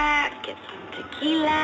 back, get some tequila.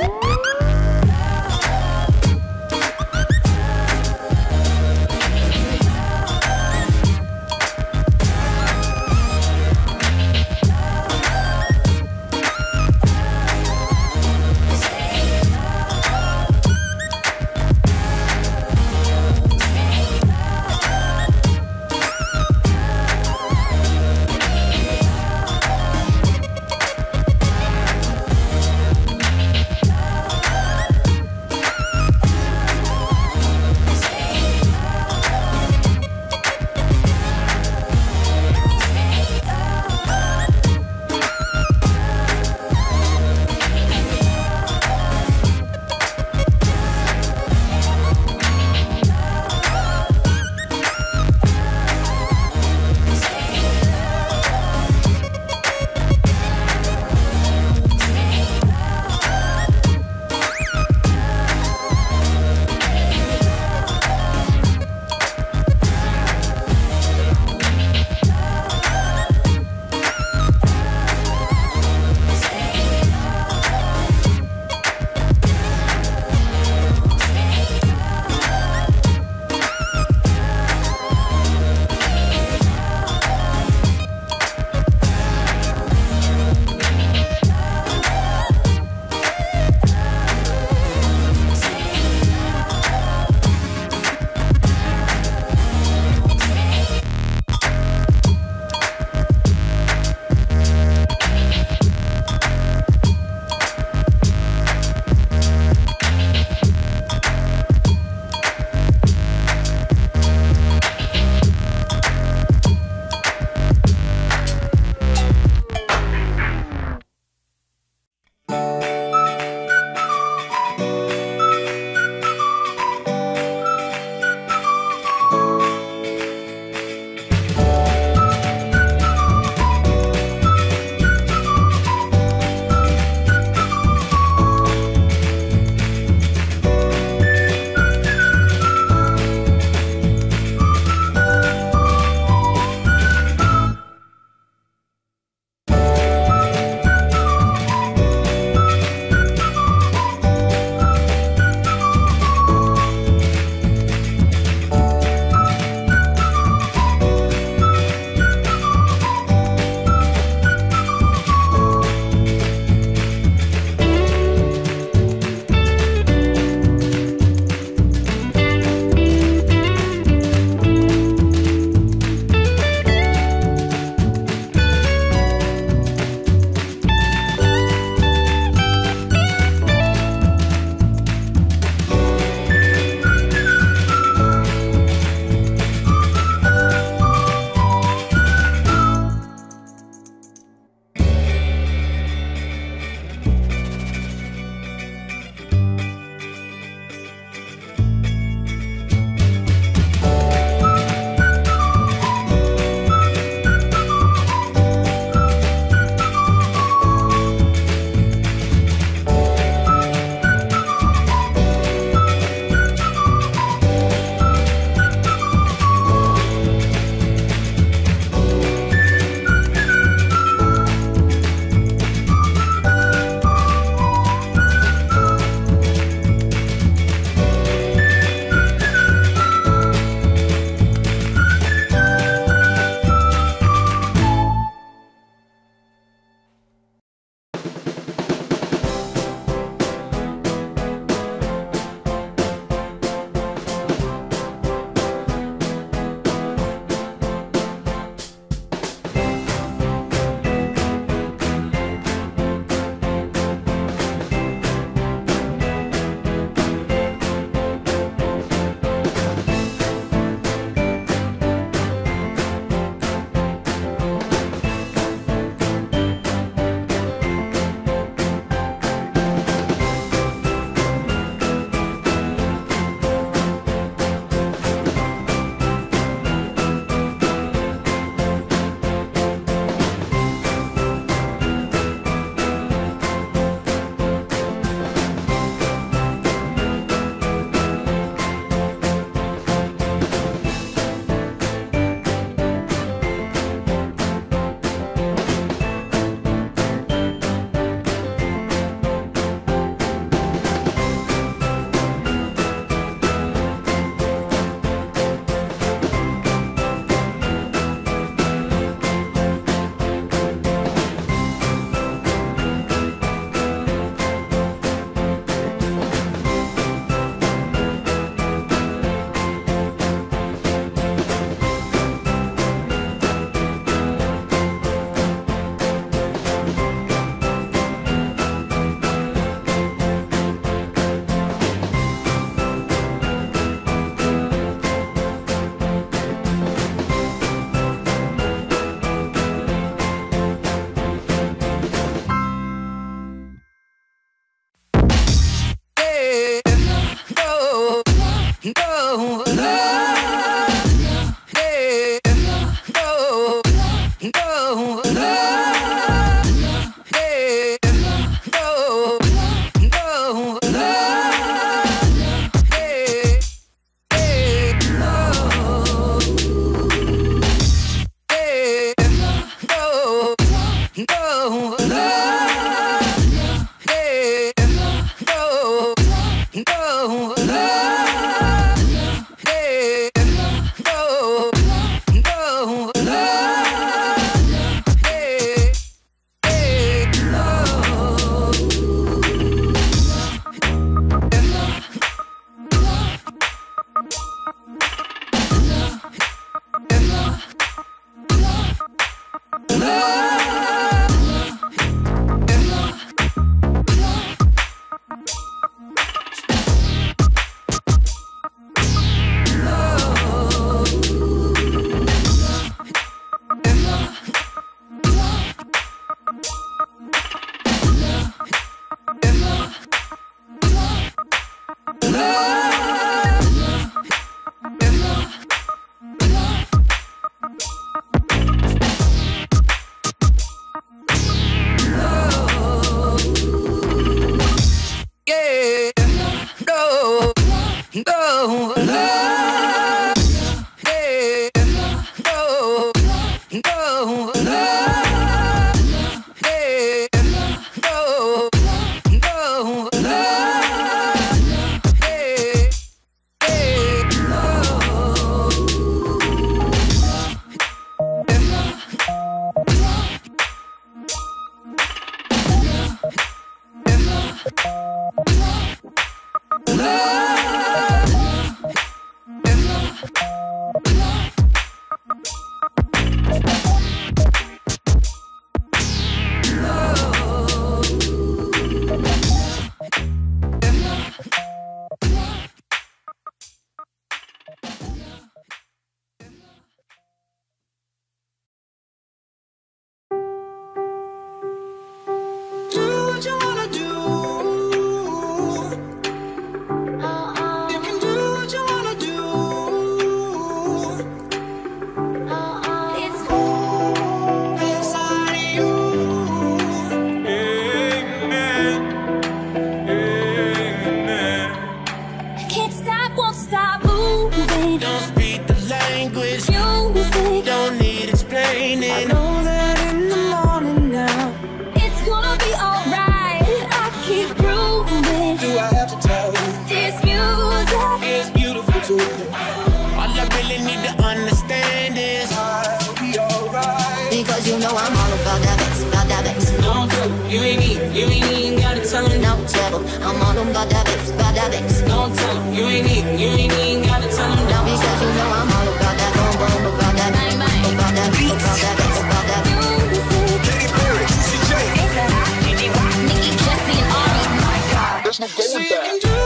Woo! I'm on. Them, bad habits, bad habits. Don't tell them, you ain't eating, you ain't even gotta tell them. Now because you know I'm all about that. Boom, boom, about that about that beat, about that bix, about that. Katy Perry,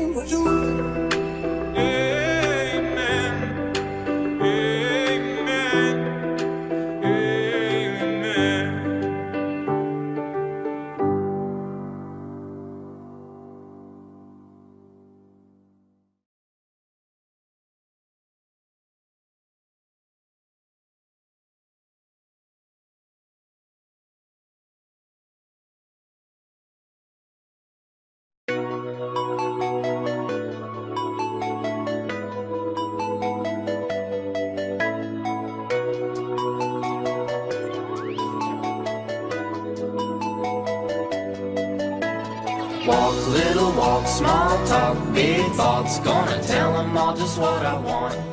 you. Amen. Amen. Amen. Small talk, big thoughts. Gonna tell them all just what I want.